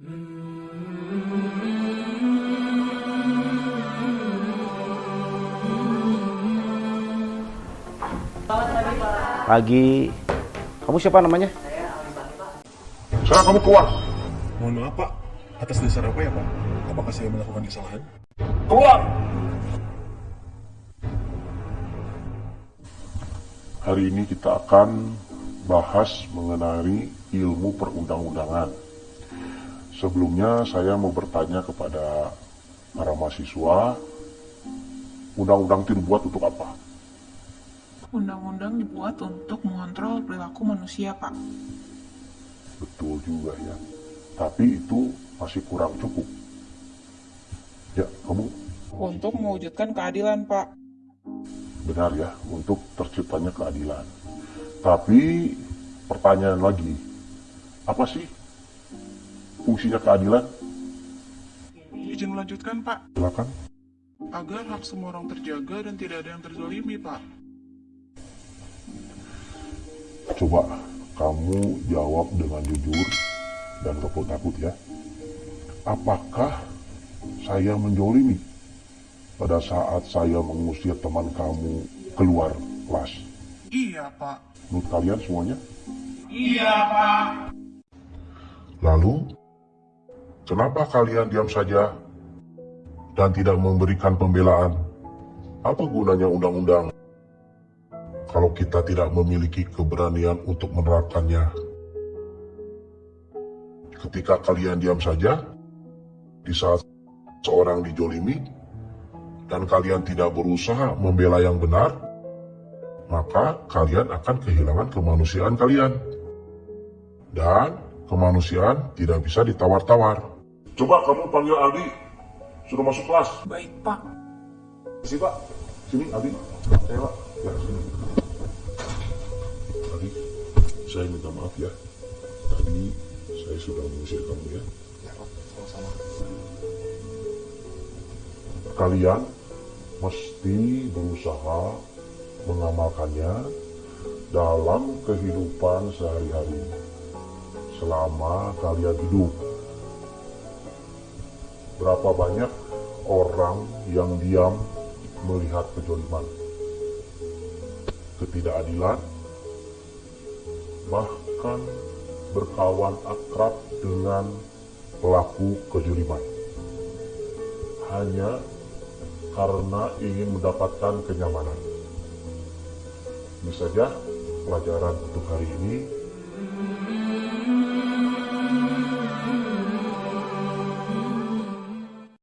Pagi. Kamu siapa namanya? Sekarang kamu keluar. Mohon maaf Pak, atas dasar apa ya Pak? Apakah saya melakukan kesalahan? Keluar. Hari ini kita akan bahas mengenai ilmu perundang-undangan. Sebelumnya saya mau bertanya kepada para mahasiswa, undang-undang itu dibuat untuk apa? Undang-undang dibuat untuk mengontrol perilaku manusia, Pak. Betul juga ya. Tapi itu masih kurang cukup. Ya, kamu Untuk mewujudkan keadilan, Pak. benar ya untuk terciptanya keadilan. Tapi pertanyaan lagi, apa sih fungsinya keadilan? Izin melanjutkan, Pak. Silakan. Agar hak semua orang terjaga dan tidak ada yang terzolimi, Pak. Coba kamu jawab dengan jujur dan takut-takut ya. Apakah saya menjolimi pada saat saya mengusir teman kamu keluar kelas? Iya, Pak. Menurut kalian semuanya? Iya, Pak. Lalu, kenapa kalian diam saja dan tidak memberikan pembelaan? Apa gunanya undang-undang kalau kita tidak memiliki keberanian untuk menerapkannya? Ketika kalian diam saja, di saat seorang dijolimi, dan kalian tidak berusaha membela yang benar, maka kalian akan kehilangan kemanusiaan kalian dan kemanusiaan tidak bisa ditawar-tawar. Coba kamu panggil Aldi, sudah masuk kelas. Baik, Pak. Sini Pak, sini Aldi, saya Pak, ya sini. Aldi, saya minta maaf ya, tadi saya sudah mengusir kamu ya. Ya Pak, sama-sama. Kalian mesti berusaha mengamalkannya dalam kehidupan sehari-hari selama kalian hidup. Berapa banyak orang yang diam melihat kejoliman, ketidakadilan, bahkan berkawan akrab dengan pelaku kejoliman. Hanya karena ingin mendapatkan kenyamanan. Ini saja pelajaran untuk hari ini.